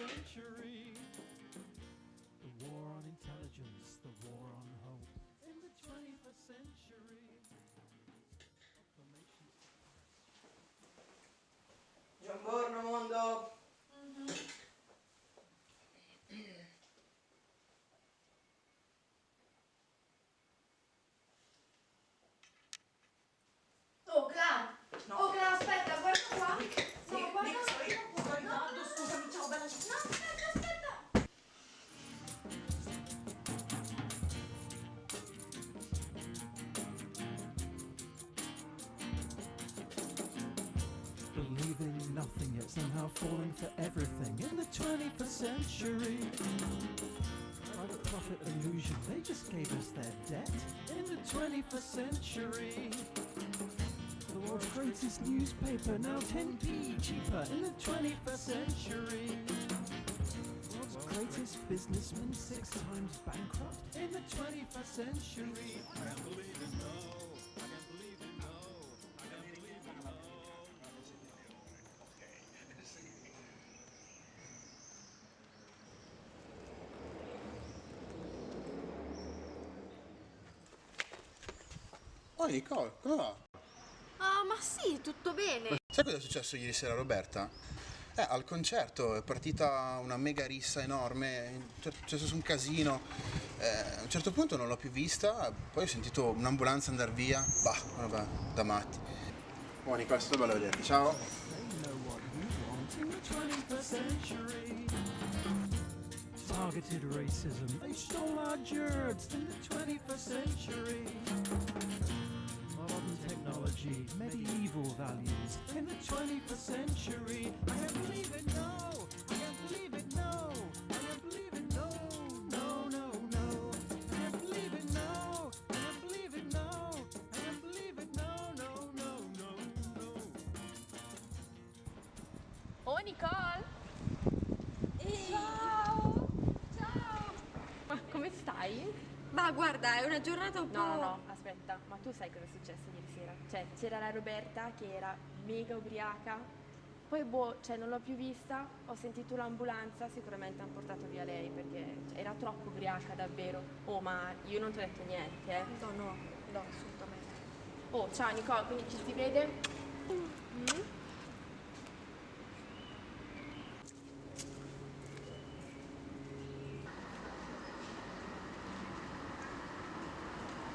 century. Nothing yet somehow falling for everything in the 21st century. Private profit illusion, they just gave us their debt in the 21st century. The world's greatest newspaper, now 10p cheaper in the 21st century. World's greatest businessman, six times bankrupt in the 21st century. Oh Nicole, come va? Ah, ma sì, tutto bene! Sai cosa è successo ieri sera a Roberta? Eh, al concerto è partita una mega rissa enorme, c'è successo un casino. Eh, a un certo punto non l'ho più vista, poi ho sentito un'ambulanza andare via. Bah, vabbè, da matti. Oh Nicole, è stato bello vederti, ciao. They know what you want in the 21st century. Targeted racism, they stole our gerds in the 21st century. Oh Nicole! Ciao! Ciao! Ma come stai? Ma guarda, è una giornata un po'... No, no, no, aspetta, ma tu sai cosa è successo ieri sera? Cioè, c'era la Roberta che era mega ubriaca, poi boh, cioè non l'ho più vista, ho sentito l'ambulanza, sicuramente hanno portato via lei perché cioè, era troppo ubriaca davvero. Oh, ma io non ti ho detto niente, eh. No, no, no, assolutamente. Oh, ciao Nicole, quindi ci si vede? Mm?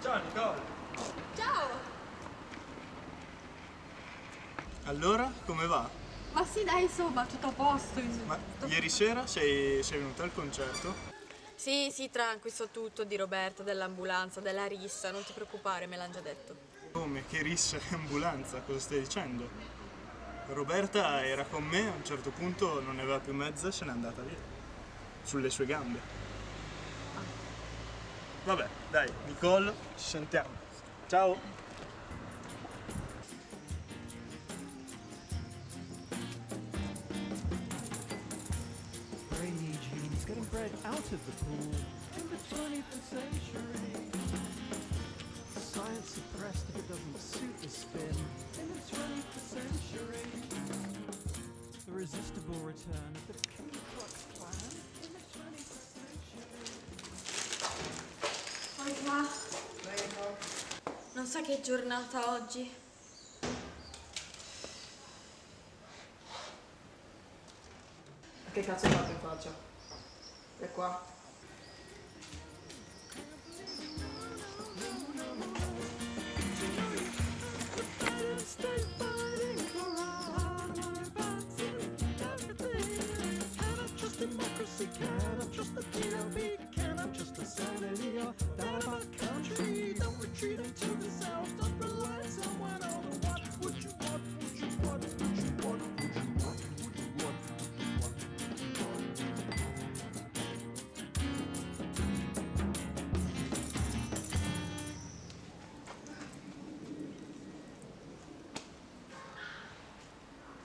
Ciao Nicole! Ciao! Allora, come va? Ma sì, dai, insomma, tutto a posto. Ma ieri sera sei, sei venuta al concerto? Sì, sì, tranqui, so tutto di Roberta, dell'ambulanza, della rissa, non ti preoccupare, me l'hanno già detto. Come? Che rissa e ambulanza? Cosa stai dicendo? Roberta era con me, a un certo punto non ne aveva più mezza e se n'è andata via. Sulle sue gambe. Vabbè, dai, Nicole, ci sentiamo. Ciao! getting out of the pool in the 21st century. Science suppressed if it doesn't suit the spin in the 21st century. The resistible return sa che giornata oggi? Che cazzo fatto in faccia? E qua?